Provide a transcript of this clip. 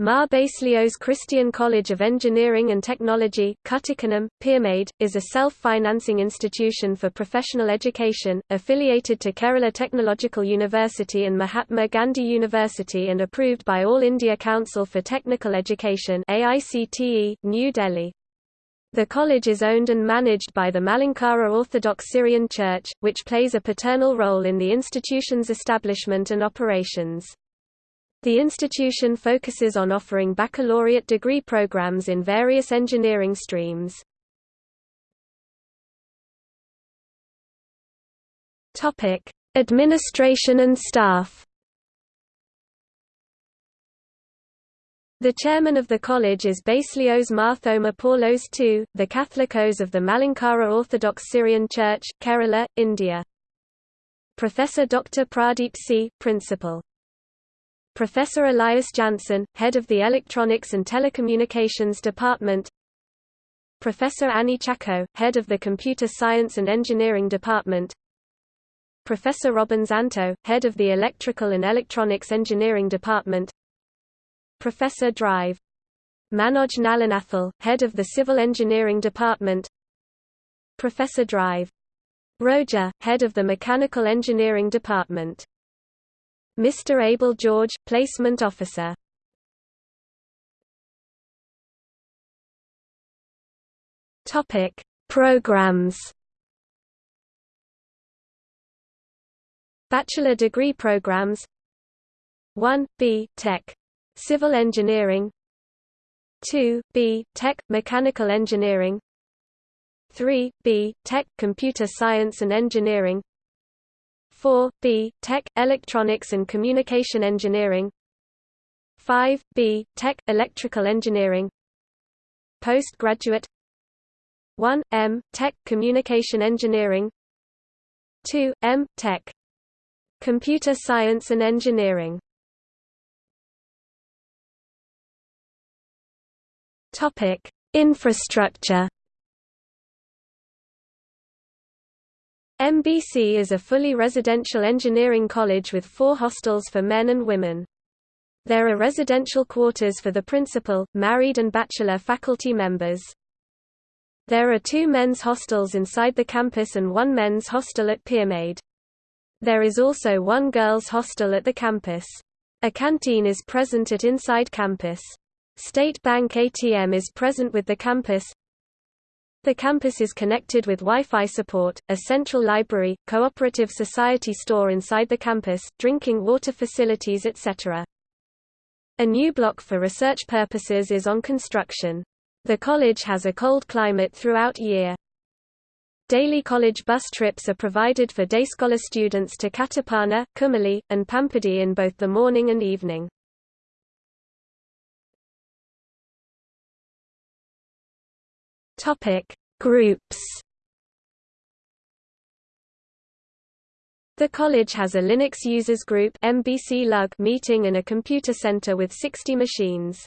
Mar Baselios Christian College of Engineering and Technology, Kuttikkanam, Peermade, is a self-financing institution for professional education, affiliated to Kerala Technological University and Mahatma Gandhi University and approved by All India Council for Technical Education AICTE, New Delhi. The college is owned and managed by the Malankara Orthodox Syrian Church, which plays a paternal role in the institution's establishment and operations. The institution focuses on offering baccalaureate degree programs in various engineering streams. Topic: Administration and staff. The chairman of the college is Baselios Marthoma Paulos II, the Catholicos of the Malankara Orthodox Syrian Church, Kerala, India. Professor Dr. Pradeep C., Principal Professor Elias Janssen, head of the Electronics and Telecommunications Department. Professor Annie Chacko, head of the Computer Science and Engineering Department. Professor Robin Zanto, head of the Electrical and Electronics Engineering Department. Professor Drive. Manoj Nalanathal, head of the Civil Engineering Department. Professor Drive. Roja, head of the Mechanical Engineering Department Mr. Abel George, Placement Officer. Topic: Programs. Bachelor degree programs 1. B. Tech. Civil Engineering 2. B. Tech. Mechanical Engineering 3. B. Tech. Computer Science and Engineering 4. B. Tech, Electronics and Communication Engineering 5. B. Tech, Electrical Engineering Postgraduate 1. M. Tech, Communication Engineering 2. M. Tech. Computer Science and Engineering Topic. Infrastructure MBC is a fully residential engineering college with four hostels for men and women. There are residential quarters for the principal, married and bachelor faculty members. There are two men's hostels inside the campus and one men's hostel at Peermade. There is also one girls' hostel at the campus. A canteen is present at inside campus. State Bank ATM is present with the campus. The campus is connected with Wi-Fi support, a central library, cooperative society store inside the campus, drinking water facilities etc. A new block for research purposes is on construction. The college has a cold climate throughout year. Daily college bus trips are provided for day scholar students to Kattappana, Kumali, and Pampadi in both the morning and evening. Topic: Groups. The college has a Linux users group MBC meeting and a computer center with 60 machines.